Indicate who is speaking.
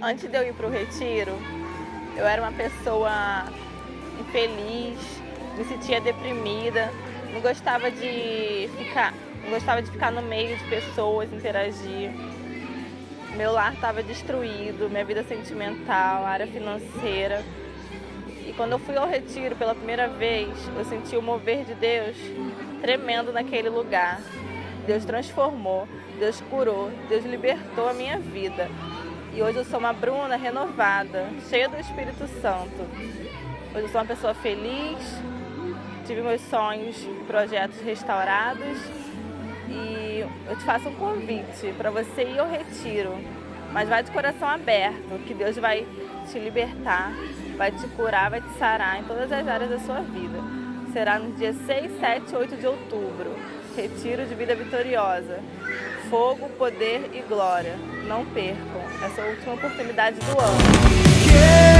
Speaker 1: Antes de eu ir para o retiro, eu era uma pessoa infeliz, me sentia deprimida, não gostava de ficar, não gostava de ficar no meio de pessoas, interagir. Meu lar estava destruído, minha vida sentimental, área financeira. E quando eu fui ao retiro pela primeira vez, eu senti o mover de Deus tremendo naquele lugar. Deus transformou, Deus curou, Deus libertou a minha vida. E hoje eu sou uma Bruna renovada, cheia do Espírito Santo. Hoje eu sou uma pessoa feliz, tive meus sonhos e projetos restaurados e eu te faço um convite para você ir ao retiro, mas vai de coração aberto, que Deus vai te libertar, vai te curar, vai te sarar em todas as áreas da sua vida. Será no dia 6, 7 e 8 de outubro, Retiro de Vida Vitoriosa. Fogo, poder e glória. Não percam essa última oportunidade do ano.